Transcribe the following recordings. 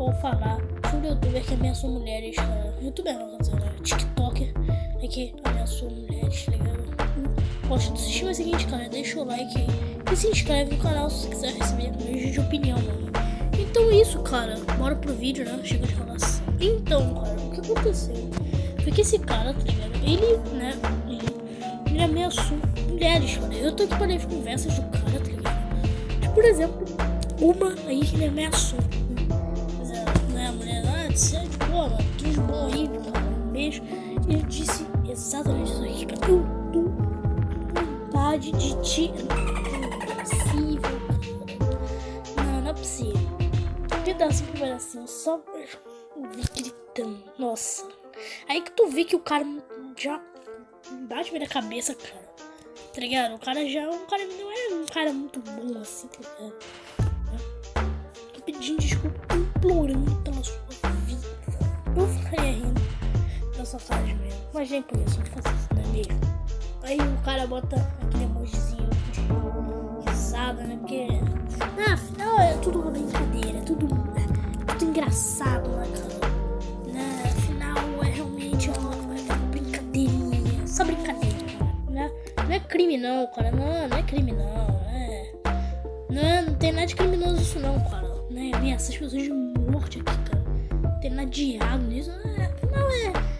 vou falar sobre o youtuber que ameaçou mulheres, cara. Youtuber não, quer dizer, né? TikToker é que ameaçou mulheres, tá ligado? Gosto do sistema seguinte, cara. Deixa o like e se inscreve no canal se quiser receber vídeo de opinião, mano. Então é isso, cara. Bora pro vídeo, né? Chega de falar assim. Então, cara, o que aconteceu? Foi que esse cara, tá ligado? Ele, né? Ele, ele ameaçou mulheres, cara. Eu tô aqui para ler conversas do cara, tá ligado? Por exemplo, uma aí que ele ameaçou. 7, porra, que horrível, um beijo. E eu disse exatamente isso aqui, cara. Eu tô vontade de te. Não é possível, cara. Não, não é possível. Pedacinho por pedacinho, só gritando. Nossa. Aí que tu vê que o cara já bate na cabeça, cara. Tá ligado? O cara já. um cara não é um cara muito bom assim, tá ligado? Tô pedindo desculpa, implorando sua cara mesmo. Mas nem por isso, não fazer isso, não mesmo? Aí o cara bota aquele emojizinho de risada, né? Porque. Ah, afinal é tudo uma brincadeira, é tudo, é tudo engraçado, né? Né? Afinal é realmente uma, brincadeirinha, só brincadeira, né? Não é crime não, cara. Não, não é crime não. É... Não, é, não tem nada de criminoso isso não, cara. Né? Nem essas pessoas de morte aqui, cara. Não tem nada de errado nisso. É, não é.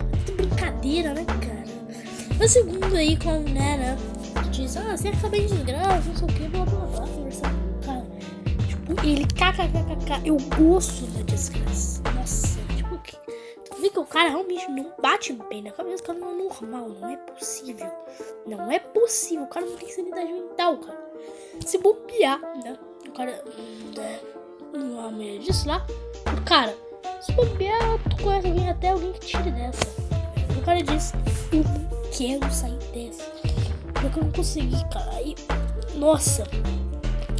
É brincadeira, né, cara? O segundo aí, com né, né? Diz, ah, você acaba de desgraça, não sei o que, blá blá blá. Conversando com o cara. Tipo, ele kkkk. Eu gosto da desgraça. Nossa, tipo, que. Tu vê que o cara realmente não bate bem na cabeça, o cara não é normal, não é possível. Não é possível, o cara não tem sanidade mental, cara. Se bobear, né? O cara. Né? Uma mulher disse lá. O cara, se bobear, tu conhece alguém, até alguém que tire dessa. O cara disse, eu não quero sair dessa. Porque eu não consegui, cara. Aí, nossa,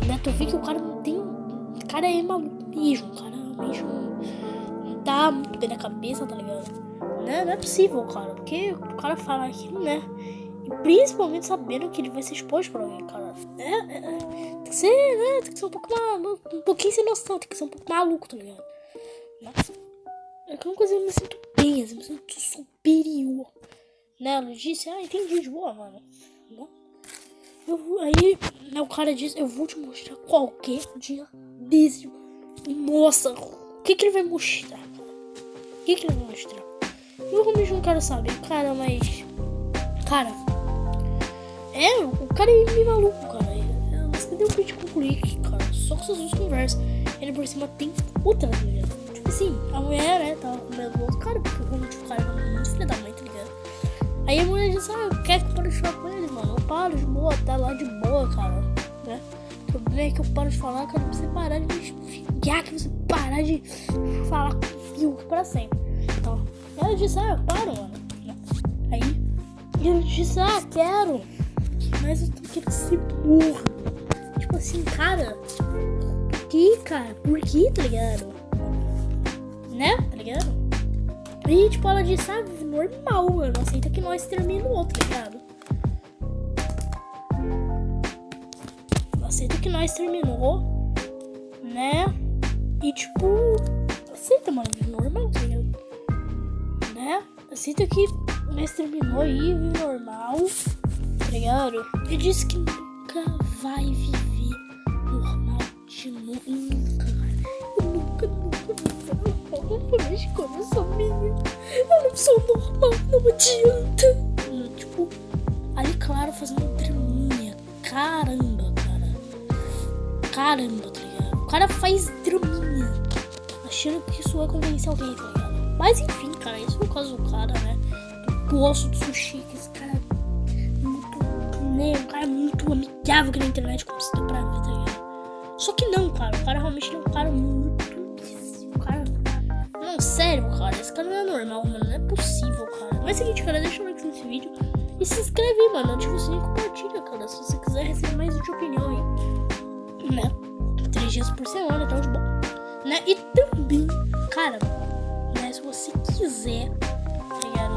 né? Tu vê que o cara não tem. O cara é maluco mesmo, cara. Mesmo. Não tá muito bem na cabeça, tá ligado? Né? Não é possível, cara. Porque o cara fala aquilo, né? E principalmente sabendo que ele vai ser exposto pra alguém, cara. É, é, é, tem que ser, né? Tem que ser um pouco maluco. Um pouquinho sem noção, tem que ser um pouco maluco, tá ligado? Né? É que uma coisa eu me sinto sinto superior. Né? Ela disse, ah, entendi de boa, mano. Né? Eu, aí, né, o cara disse, eu vou te mostrar qualquer dia desse. Nossa, o que que ele vai mostrar? O que que ele vai mostrar? Eu realmente não quero saber, cara, mas. Cara. É, o cara é meio maluco, cara. Você deu vídeo com o clique, cara. Só com essas duas conversas. Ele por cima tem outra? Tipo assim, a mulher, né, tava com medo do outro cara, porque realmente o cara é muito filho da mãe, tá ligado? Aí a mulher disse, ah, eu quero que eu pare de falar com ele, mano. Eu paro de boa, tá lá de boa, cara. Né? O problema é que eu paro de falar, cara, pra você parar de me xingar, que você parar de falar comigo pra sempre. Então, ela disse, ah, eu paro, mano. Aí, ele disse, ah, quero. Mas eu quero ser burro. Tipo assim, cara. Por que, cara? Por que, tá ligado? Né? Tá ligado? E tipo, ela disse, ah, normal, mano. Aceita que nós terminou, tá ligado? Aceita que nós terminou, né? E tipo, aceita, mano, normal, tá ligado? Né? Aceita que nós terminou aí, normal, tá ligado? Ele disse que nunca vai viver não adianta. Tipo, ali, claro, fazendo draminha. Caramba, cara. Caramba, tá ligado? O cara faz draminha. Achando que isso vai convencer alguém, tá ligado? Mas enfim, cara, isso é o caso do cara, né? Do gosto do sushi, que esse cara é muito. Né? Um cara muito amigável aqui na internet, como se deu pra ver, tá ligado? Só que não, cara. O cara realmente é um cara muito. O cara. Não, sério, cara. Esse cara não é normal, mano. Não é possível. Mas é o seguinte, cara, deixa o like nesse vídeo. E se inscreve mano. Ativa o sininho e compartilha, cara. Se você quiser receber mais de opinião aí. Né? Três dias por semana, então de bom. Né? E também, cara, né? Se você quiser, tá ligado?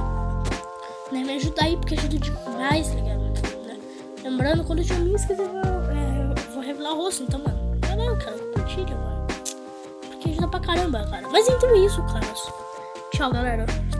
Né? Me ajudar aí, porque ajuda demais, tá ligado? Né? Lembrando, quando eu tiver me inscrever, eu, é, eu vou revelar o rosto, então, mano. Não, cara, compartilha, mano. Porque ajuda pra caramba, cara. Mas então é isso, cara. Tchau, galera.